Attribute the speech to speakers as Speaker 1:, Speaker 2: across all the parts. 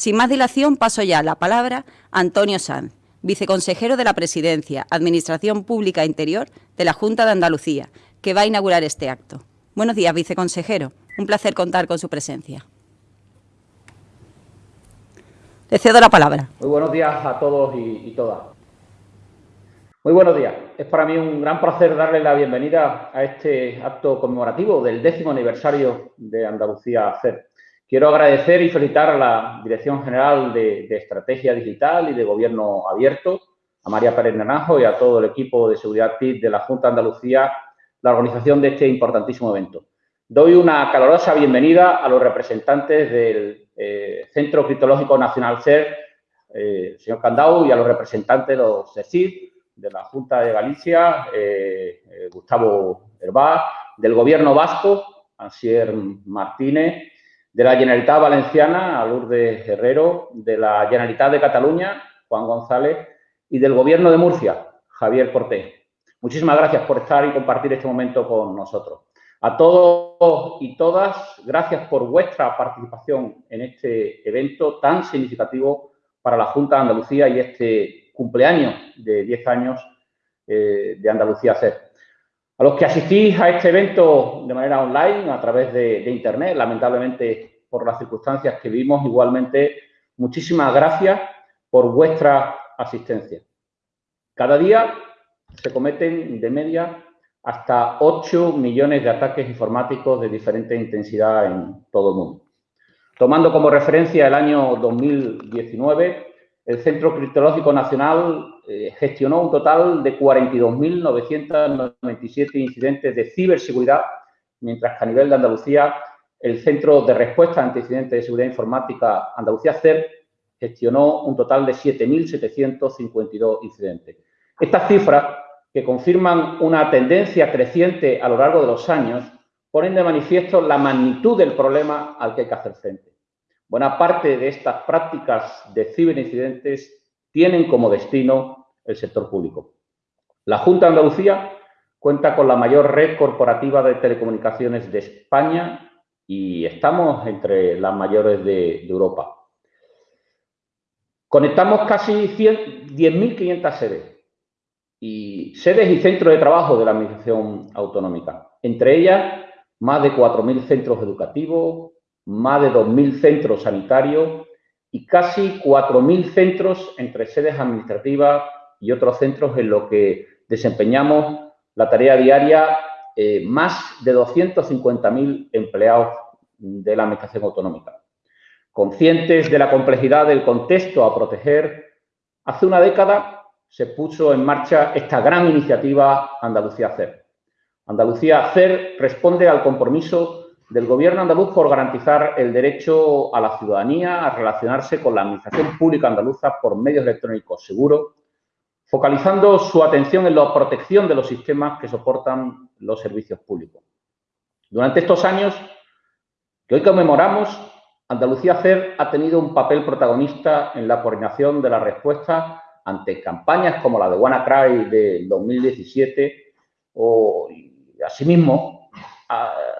Speaker 1: Sin más dilación, paso ya la palabra a Antonio Sanz, viceconsejero de la Presidencia, Administración Pública Interior de la Junta de Andalucía, que va a inaugurar este acto. Buenos días, viceconsejero. Un placer contar con su presencia. Le cedo la palabra.
Speaker 2: Muy buenos días a todos y, todas. Muy buenos días. Es para mí un gran placer darle la bienvenida a este acto conmemorativo del décimo aniversario de Andalucía CER. Quiero agradecer y felicitar a la Dirección General de, Estrategia Digital y de Gobierno Abierto, a María Pérez Naranjo y a todo el equipo de seguridad TIC de la Junta de Andalucía, la organización de este importantísimo evento. Doy una calurosa bienvenida a los representantes del eh, Centro Criptológico Nacional CER, eh, señor Candau, y a los representantes de los CECID, de la Junta de Galicia, eh, eh, Gustavo Herbá, del Gobierno Vasco, Ansier Martínez, de la Generalitat Valenciana, a Lourdes Herrero, de la Generalitat de Cataluña, Juan González, y del Gobierno de Murcia, Javier Cortés. Muchísimas gracias por estar y compartir este momento con nosotros. A todos y todas, gracias por vuestra participación en este evento tan significativo para la Junta de Andalucía y este cumpleaños de 10 años eh, de Andalucía CER. A los que asistís a este evento de manera online, a través de, Internet, lamentablemente por las circunstancias que vivimos, igualmente, muchísimas gracias por vuestra asistencia. Cada día se cometen de media hasta 8 millones de ataques informáticos de diferente intensidad en todo el mundo. Tomando como referencia el año 2019, el Centro Criptológico Nacional eh, gestionó un total de 42.997 incidentes de ciberseguridad, mientras que a nivel de Andalucía, el Centro de Respuesta ante Incidentes de Seguridad Informática Andalucía CER gestionó un total de 7.752 incidentes. Estas cifras, que confirman una tendencia creciente a lo largo de los años, ponen de manifiesto la magnitud del problema al que hay que hacer frente. Buena parte de estas prácticas de ciberincidentes tienen como destino el sector público. La Junta de Andalucía cuenta con la mayor red corporativa de telecomunicaciones de España y estamos entre las mayores de, Europa. Conectamos casi 10.500 sedes y sedes y centros de trabajo de la Administración Autonómica. Entre ellas, más de 4.000 centros educativos, más de 2.000 centros sanitarios y casi 4.000 centros entre sedes administrativas y otros centros en los que desempeñamos la tarea diaria eh, más de 250.000 empleados de la Administración Autonómica. Conscientes de la complejidad del contexto a proteger, hace una década se puso en marcha esta gran iniciativa Andalucía CER. Andalucía CER responde al compromiso del Gobierno andaluz por garantizar el derecho a la ciudadanía a relacionarse con la Administración Pública Andaluza por medios electrónicos seguros, focalizando su atención en la protección de los sistemas que soportan los servicios públicos. Durante estos años que hoy conmemoramos, Andalucía CER ha tenido un papel protagonista en la coordinación de la respuesta ante campañas como la de WannaCry de 2017 o, asimismo,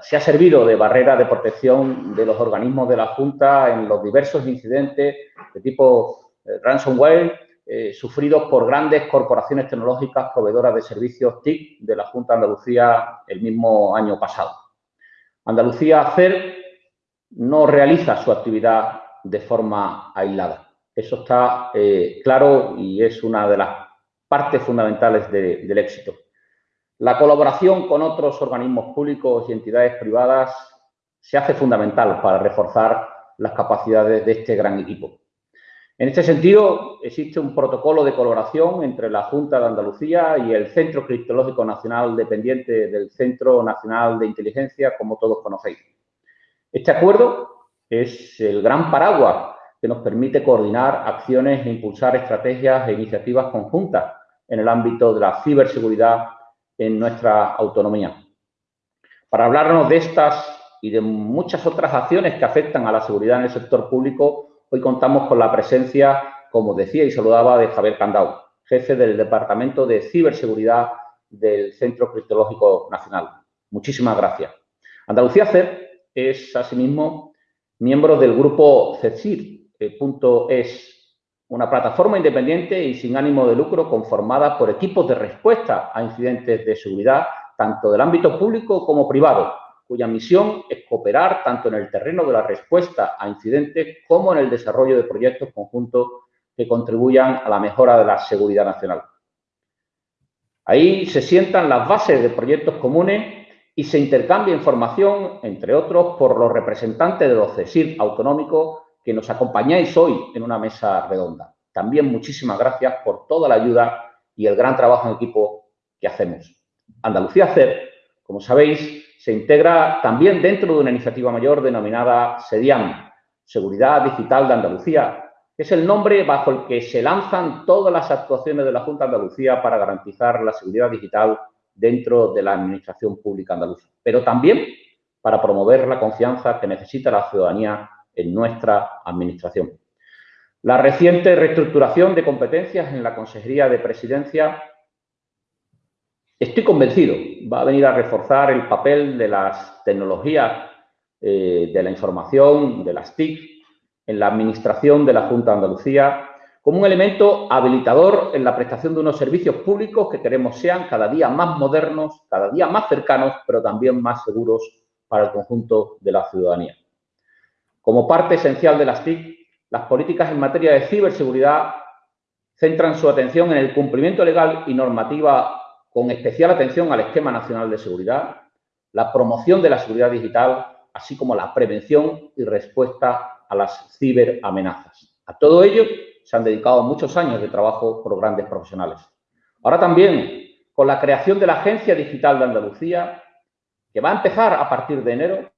Speaker 2: se ha servido de barrera de protección de los organismos de la Junta en los diversos incidentes de tipo eh, ransomware eh, sufridos por grandes corporaciones tecnológicas proveedoras de servicios TIC de la Junta de Andalucía el mismo año pasado. Andalucía CER no realiza su actividad de forma aislada. Eso está eh, claro y es una de las partes fundamentales del éxito. La colaboración con otros organismos públicos y entidades privadas se hace fundamental para reforzar las capacidades de este gran equipo. En este sentido, existe un protocolo de colaboración entre la Junta de Andalucía y el Centro Criptológico Nacional dependiente del Centro Nacional de Inteligencia, como todos conocéis. Este acuerdo es el gran paraguas que nos permite coordinar acciones e impulsar estrategias e iniciativas conjuntas en el ámbito de la ciberseguridad en nuestra autonomía. Para hablarnos de estas y de muchas otras acciones que afectan a la seguridad en el sector público, hoy contamos con la presencia, como decía y saludaba, de Javier Candau, jefe del Departamento de Ciberseguridad del Centro Criptológico Nacional. Muchísimas gracias. Andalucía CER es, asimismo, miembro del grupo CECIR, es una plataforma independiente y sin ánimo de lucro conformada por equipos de respuesta a incidentes de seguridad, tanto del ámbito público como privado, cuya misión es cooperar tanto en el terreno de la respuesta a incidentes como en el desarrollo de proyectos conjuntos que contribuyan a la mejora de la seguridad nacional. Ahí se sientan las bases de proyectos comunes y se intercambia información, entre otros, por los representantes de los CESIR autonómicos que nos acompañáis hoy en una mesa redonda. También muchísimas gracias por toda la ayuda y el gran trabajo en equipo que hacemos. Andalucía CER, como sabéis, se integra también dentro de una iniciativa mayor denominada SEDIAM, Seguridad Digital de Andalucía, que es el nombre bajo el que se lanzan todas las actuaciones de la Junta de Andalucía para garantizar la seguridad digital dentro de la Administración Pública Andaluza, pero también para promover la confianza que necesita la ciudadanía en nuestra Administración. La reciente reestructuración de competencias en la Consejería de Presidencia, estoy convencido, va a venir a reforzar el papel de las tecnologías eh, de la información, de las TIC, en la Administración de la Junta de Andalucía, como un elemento habilitador en la prestación de unos servicios públicos que queremos sean cada día más modernos, cada día más cercanos, pero también más seguros para el conjunto de la ciudadanía. Como parte esencial de las TIC, las políticas en materia de ciberseguridad centran su atención en el cumplimiento legal y normativa con especial atención al Esquema Nacional de Seguridad, la promoción de la seguridad digital, así como la prevención y respuesta a las ciberamenazas. A todo ello se han dedicado muchos años de trabajo por grandes profesionales. Ahora también, con la creación de la Agencia Digital de Andalucía, que va a empezar a partir de enero,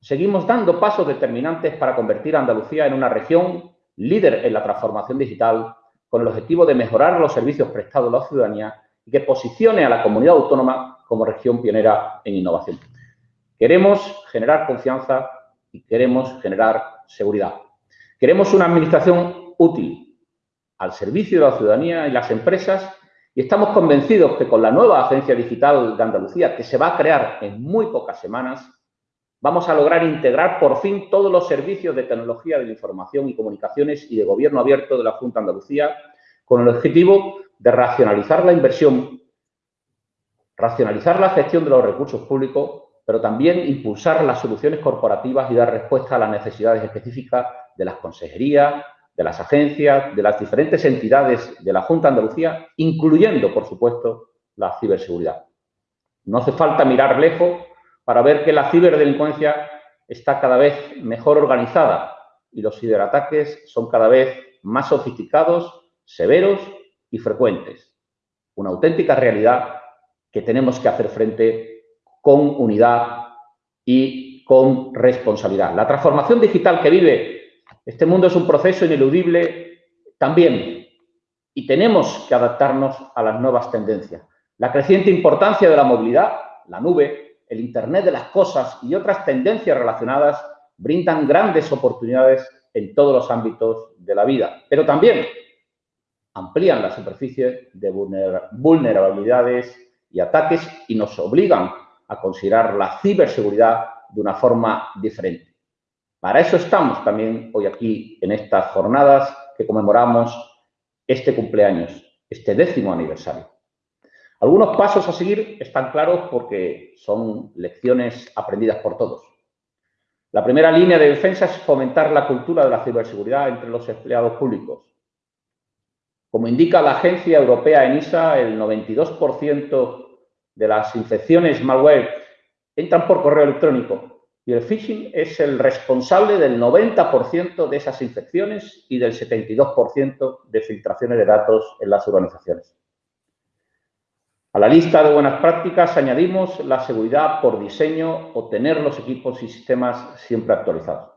Speaker 2: seguimos dando pasos determinantes para convertir a Andalucía en una región líder en la transformación digital con el objetivo de mejorar los servicios prestados a la ciudadanía y que posicione a la comunidad autónoma como región pionera en innovación. Queremos generar confianza y queremos generar seguridad. Queremos una administración útil al servicio de la ciudadanía y las empresas y estamos convencidos que con la nueva Agencia Digital de Andalucía, que se va a crear en muy pocas semanas, vamos a lograr integrar por fin todos los servicios de tecnología de la información y comunicaciones y de gobierno abierto de la Junta de Andalucía con el objetivo de racionalizar la inversión, racionalizar la gestión de los recursos públicos, pero también impulsar las soluciones corporativas y dar respuesta a las necesidades específicas de las consejerías, de las agencias, de las diferentes entidades de la Junta de Andalucía, incluyendo, por supuesto, la ciberseguridad. No hace falta mirar lejos para ver que la ciberdelincuencia está cada vez mejor organizada y los ciberataques son cada vez más sofisticados, severos y frecuentes. Una auténtica realidad que tenemos que hacer frente con unidad y con responsabilidad. La transformación digital que vive este mundo es un proceso ineludible también y tenemos que adaptarnos a las nuevas tendencias. La creciente importancia de la movilidad, la nube, el Internet de las cosas y otras tendencias relacionadas brindan grandes oportunidades en todos los ámbitos de la vida, pero también amplían la superficie de vulnerabilidades y ataques y nos obligan a considerar la ciberseguridad de una forma diferente. Para eso estamos también hoy aquí en estas jornadas que conmemoramos este cumpleaños, este décimo aniversario. Algunos pasos a seguir están claros porque son lecciones aprendidas por todos. La primera línea de defensa es fomentar la cultura de la ciberseguridad entre los empleados públicos. Como indica la agencia europea ENISA, el 92% de las infecciones malware entran por correo electrónico y el phishing es el responsable del 90% de esas infecciones y del 72% de filtraciones de datos en las organizaciones. A la lista de buenas prácticas añadimos la seguridad por diseño o tener los equipos y sistemas siempre actualizados.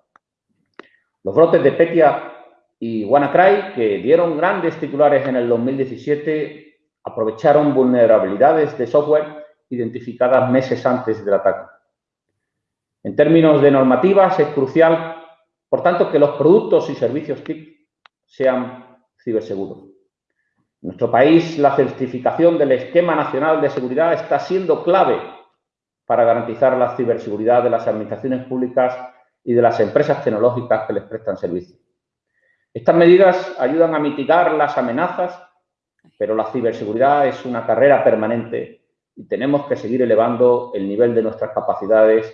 Speaker 2: Los brotes de Petia y WannaCry, que dieron grandes titulares en el 2017, aprovecharon vulnerabilidades de software identificadas meses antes del ataque. En términos de normativas, es crucial, por tanto, que los productos y servicios TIC sean ciberseguros. En nuestro país, la certificación del Esquema Nacional de Seguridad está siendo clave para garantizar la ciberseguridad de las administraciones públicas y de las empresas tecnológicas que les prestan servicio. Estas medidas ayudan a mitigar las amenazas, pero la ciberseguridad es una carrera permanente y tenemos que seguir elevando el nivel de nuestras capacidades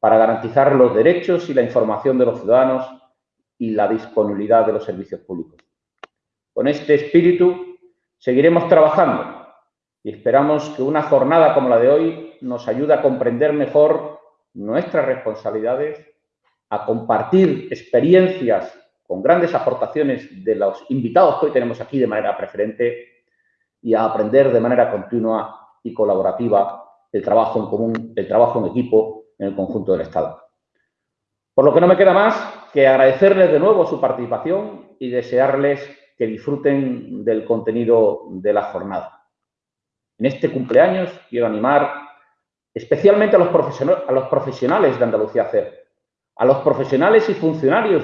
Speaker 2: para garantizar los derechos y la información de los ciudadanos y la disponibilidad de los servicios públicos. Con este espíritu seguiremos trabajando y esperamos que una jornada como la de hoy nos ayude a comprender mejor nuestras responsabilidades, a compartir experiencias con grandes aportaciones de los invitados que hoy tenemos aquí de manera preferente y a aprender de manera continua y colaborativa el trabajo en común, el trabajo en equipo en el conjunto del Estado. Por lo que no me queda más que agradecerles de nuevo su participación y desearles que disfruten del contenido de la jornada. En este cumpleaños quiero animar especialmente a los, a los profesionales de Andalucía CER, a los profesionales y funcionarios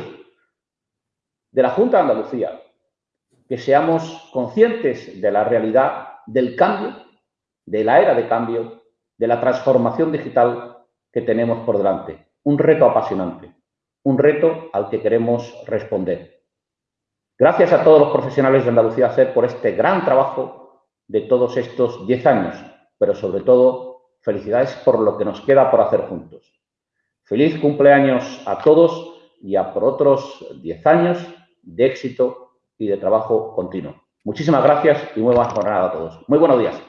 Speaker 2: de la Junta de Andalucía, que seamos conscientes de la realidad del cambio de la era de cambio, de la transformación digital que tenemos por delante. Un reto apasionante, un reto al que queremos responder. Gracias a todos los profesionales de Andalucía SER por este gran trabajo de todos estos 10 años, pero sobre todo, felicidades por lo que nos queda por hacer juntos. Feliz cumpleaños a todos y a por otros 10 años de éxito y de trabajo continuo. Muchísimas gracias y muy buena jornada a todos. Muy buenos días.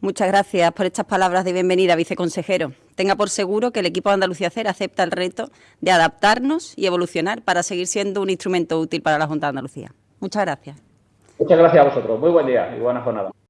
Speaker 1: Muchas gracias por estas palabras de bienvenida, viceconsejero. Tenga por seguro que el equipo de Andalucía CER acepta el reto de adaptarnos y evolucionar para seguir siendo un instrumento útil para la Junta de Andalucía. Muchas gracias.
Speaker 2: Muchas gracias a vosotros. Muy buen día y buena jornada.